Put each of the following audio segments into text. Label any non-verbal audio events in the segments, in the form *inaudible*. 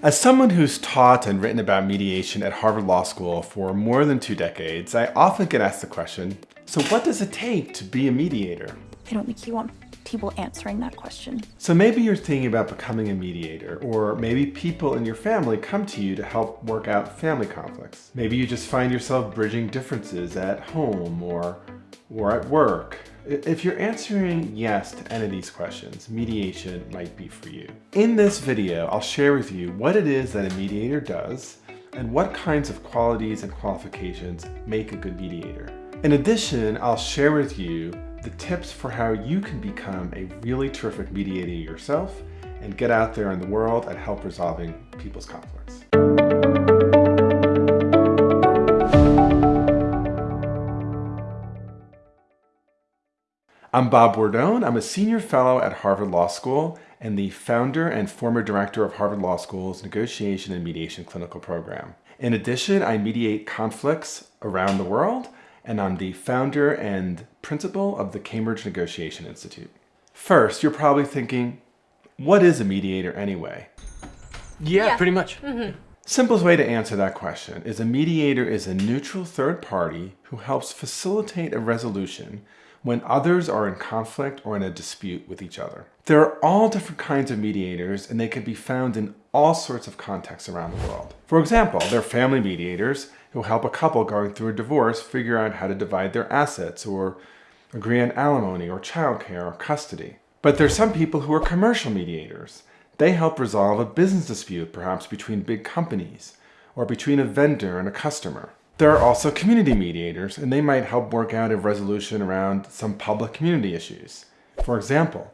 As someone who's taught and written about mediation at Harvard Law School for more than two decades, I often get asked the question, so what does it take to be a mediator? I don't think you want people answering that question. So maybe you're thinking about becoming a mediator, or maybe people in your family come to you to help work out family conflicts. Maybe you just find yourself bridging differences at home or, or at work. If you're answering yes to any of these questions, mediation might be for you. In this video, I'll share with you what it is that a mediator does and what kinds of qualities and qualifications make a good mediator. In addition, I'll share with you the tips for how you can become a really terrific mediator yourself and get out there in the world and help resolving people's conflicts. I'm Bob Bordone. I'm a senior fellow at Harvard Law School and the founder and former director of Harvard Law School's Negotiation and Mediation Clinical Program. In addition, I mediate conflicts around the world, and I'm the founder and principal of the Cambridge Negotiation Institute. First, you're probably thinking, what is a mediator anyway? Yeah, yeah. pretty much. Mm -hmm. Simplest way to answer that question is a mediator is a neutral third party who helps facilitate a resolution when others are in conflict or in a dispute with each other. There are all different kinds of mediators and they can be found in all sorts of contexts around the world. For example, there are family mediators who help a couple going through a divorce figure out how to divide their assets or agree on alimony or childcare or custody. But there are some people who are commercial mediators. They help resolve a business dispute, perhaps between big companies or between a vendor and a customer. There are also community mediators, and they might help work out a resolution around some public community issues. For example,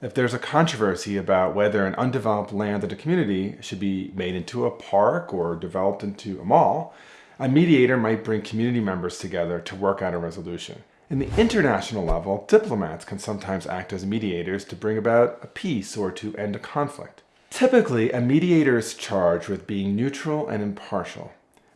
if there's a controversy about whether an undeveloped land in a community should be made into a park or developed into a mall, a mediator might bring community members together to work out a resolution. In the international level, diplomats can sometimes act as mediators to bring about a peace or to end a conflict. Typically, a mediator is charged with being neutral and impartial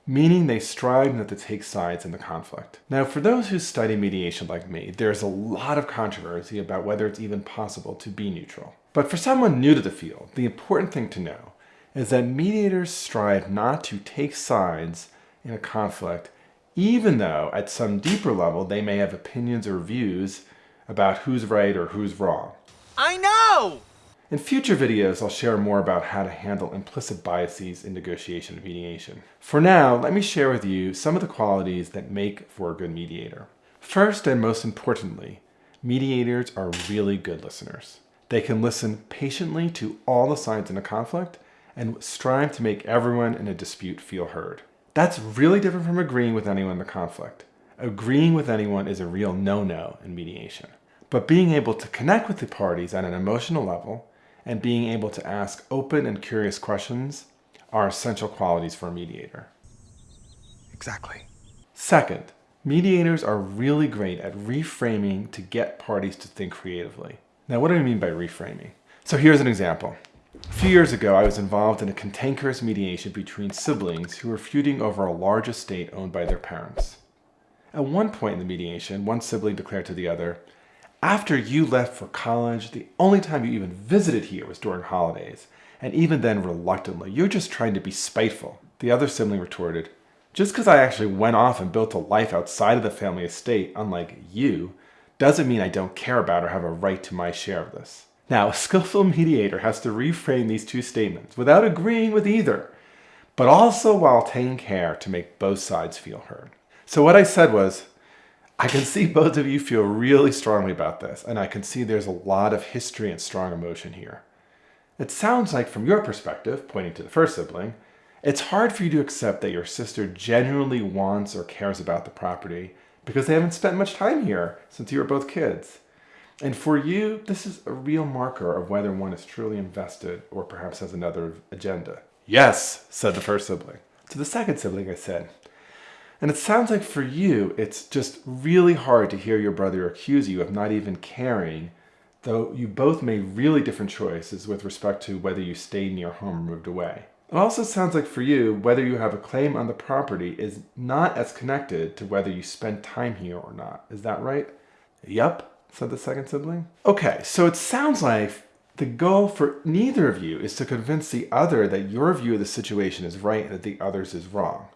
meaning they strive not to take sides in the conflict. Now, for those who study mediation like me, there's a lot of controversy about whether it's even possible to be neutral. But for someone new to the field, the important thing to know is that mediators strive not to take sides in a conflict, even though at some deeper level they may have opinions or views about who's right or who's wrong. I know! In future videos, I'll share more about how to handle implicit biases in negotiation and mediation. For now, let me share with you some of the qualities that make for a good mediator. First and most importantly, mediators are really good listeners. They can listen patiently to all the sides in a conflict and strive to make everyone in a dispute feel heard. That's really different from agreeing with anyone in the conflict. Agreeing with anyone is a real no-no in mediation. But being able to connect with the parties at an emotional level and being able to ask open and curious questions are essential qualities for a mediator. Exactly. Second, mediators are really great at reframing to get parties to think creatively. Now, what do I mean by reframing? So here's an example. A few years ago, I was involved in a cantankerous mediation between siblings who were feuding over a large estate owned by their parents. At one point in the mediation, one sibling declared to the other, after you left for college, the only time you even visited here was during holidays, and even then reluctantly. You're just trying to be spiteful. The other sibling retorted, just because I actually went off and built a life outside of the family estate, unlike you, doesn't mean I don't care about or have a right to my share of this. Now, a skillful mediator has to reframe these two statements without agreeing with either, but also while taking care to make both sides feel heard. So what I said was, I can see both of you feel really strongly about this, and I can see there's a lot of history and strong emotion here. It sounds like from your perspective, pointing to the first sibling, it's hard for you to accept that your sister genuinely wants or cares about the property because they haven't spent much time here since you were both kids. And for you, this is a real marker of whether one is truly invested or perhaps has another agenda. Yes, said the first sibling. To the second sibling, I said, and it sounds like for you, it's just really hard to hear your brother accuse you of not even caring, though you both made really different choices with respect to whether you stayed in your home or moved away. It also sounds like for you, whether you have a claim on the property is not as connected to whether you spent time here or not. Is that right? Yup, said the second sibling. Okay, so it sounds like The goal for neither of you is to convince the other that your view of the situation is right and that the other's is wrong.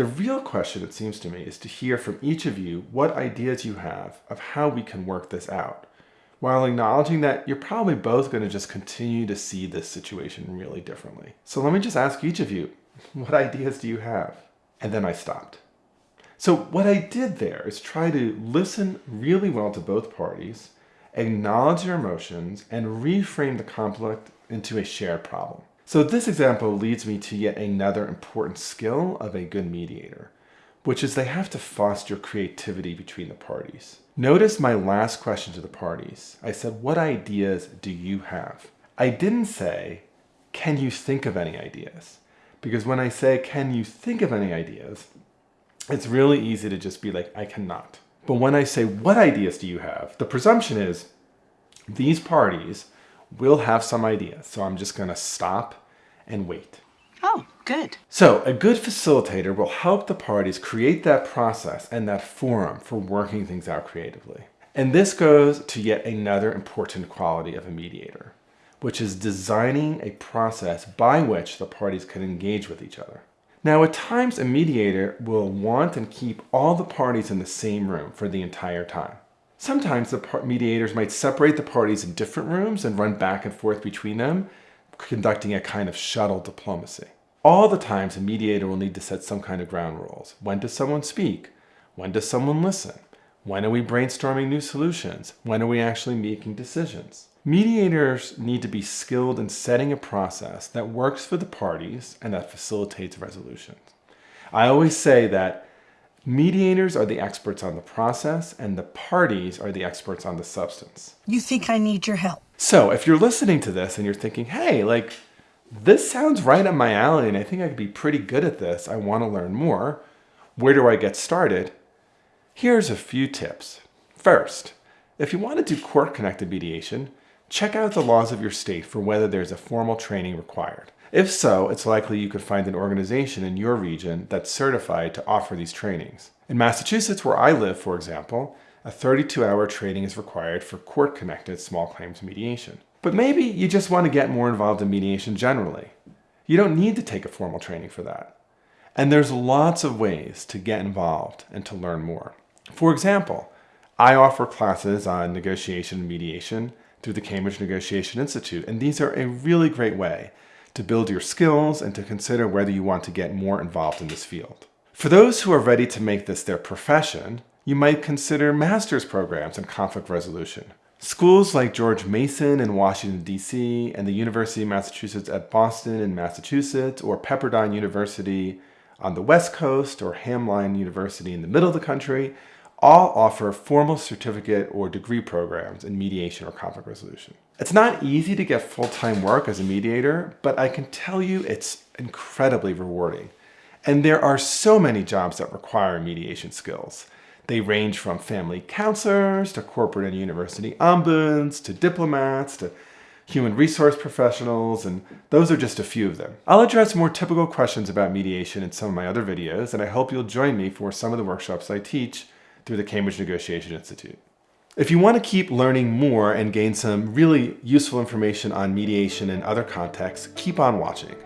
The real question, it seems to me, is to hear from each of you what ideas you have of how we can work this out, while acknowledging that you're probably both going to just continue to see this situation really differently. So let me just ask each of you, *laughs* what ideas do you have? And then I stopped. So what I did there is try to listen really well to both parties, acknowledge their emotions, and reframe the conflict into a shared problem. So this example leads me to yet another important skill of a good mediator, which is they have to foster creativity between the parties. Notice my last question to the parties. I said, what ideas do you have? I didn't say, can you think of any ideas? Because when I say, can you think of any ideas, it's really easy to just be like, I cannot. But when I say, what ideas do you have? The presumption is these parties will have some ideas. So I'm just gonna stop and wait. Oh, good. So a good facilitator will help the parties create that process and that forum for working things out creatively. And this goes to yet another important quality of a mediator, which is designing a process by which the parties can engage with each other. Now, at times, a mediator will want and keep all the parties in the same room for the entire time. Sometimes the mediators might separate the parties in different rooms and run back and forth between them, conducting a kind of shuttle diplomacy. All the times, a mediator will need to set some kind of ground rules. When does someone speak? When does someone listen? When are we brainstorming new solutions? When are we actually making decisions? Mediators need to be skilled in setting a process that works for the parties and that facilitates resolutions. I always say that mediators are the experts on the process and the parties are the experts on the substance. You think I need your help? So if you're listening to this and you're thinking, hey, like, this sounds right up my alley and I think I could be pretty good at this, I want to learn more, where do I get started? Here's a few tips. First, if you want to do court-connected mediation, check out the laws of your state for whether there's a formal training required. If so, it's likely you could find an organization in your region that's certified to offer these trainings. In Massachusetts, where I live, for example, a 32-hour training is required for court-connected small claims mediation. But maybe you just want to get more involved in mediation generally. You don't need to take a formal training for that. And there's lots of ways to get involved and to learn more. For example, I offer classes on negotiation and mediation through the Cambridge Negotiation Institute. And these are a really great way to build your skills and to consider whether you want to get more involved in this field. For those who are ready to make this their profession, you might consider master's programs in conflict resolution. Schools like George Mason in Washington, D.C., and the University of Massachusetts at Boston in Massachusetts, or Pepperdine University on the West Coast, or Hamline University in the middle of the country, all offer formal certificate or degree programs in mediation or conflict resolution. It's not easy to get full-time work as a mediator, but I can tell you it's incredibly rewarding. And there are so many jobs that require mediation skills. They range from family counselors to corporate and university ombuds to diplomats to human resource professionals, and those are just a few of them. I'll address more typical questions about mediation in some of my other videos, and I hope you'll join me for some of the workshops I teach through the Cambridge Negotiation Institute. If you want to keep learning more and gain some really useful information on mediation and other contexts, keep on watching.